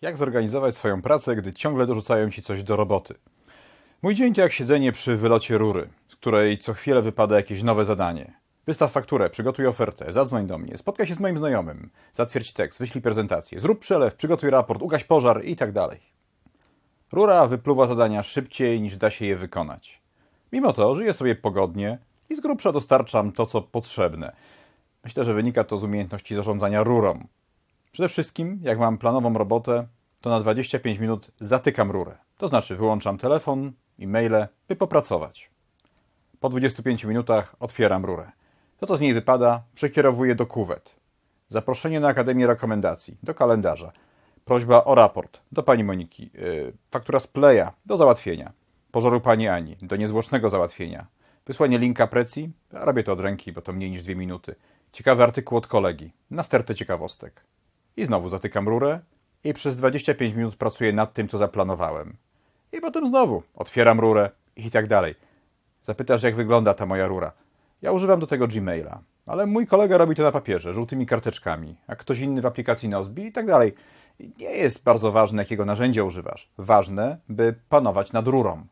Jak zorganizować swoją pracę, gdy ciągle dorzucają ci coś do roboty? Mój dzień to jak siedzenie przy wylocie rury, z której co chwilę wypada jakieś nowe zadanie. Wystaw fakturę, przygotuj ofertę, zadzwoń do mnie, spotkaj się z moim znajomym, zatwierdź tekst, wyślij prezentację, zrób przelew, przygotuj raport, ugaś pożar i tak dalej. Rura wypluwa zadania szybciej niż da się je wykonać. Mimo to żyję sobie pogodnie i z grubsza dostarczam to, co potrzebne. Myślę, że wynika to z umiejętności zarządzania rurą. Przede wszystkim, jak mam planową robotę, to na 25 minut zatykam rurę. To znaczy wyłączam telefon i maile, by popracować. Po 25 minutach otwieram rurę. To, co z niej wypada, przekierowuję do kuwet. Zaproszenie na Akademię Rekomendacji, do kalendarza. Prośba o raport, do pani Moniki. Yy, faktura z Playa, do załatwienia. Pożaru pani Ani, do niezwłocznego załatwienia. Wysłanie linka precji, robię to od ręki, bo to mniej niż dwie minuty. Ciekawy artykuł od kolegi, na stertę ciekawostek. I znowu zatykam rurę i przez 25 minut pracuję nad tym, co zaplanowałem. I potem znowu otwieram rurę i tak dalej. Zapytasz, jak wygląda ta moja rura. Ja używam do tego Gmaila, ale mój kolega robi to na papierze, żółtymi karteczkami, a ktoś inny w aplikacji Nozbi i tak dalej. Nie jest bardzo ważne, jakiego narzędzia używasz. Ważne, by panować nad rurą.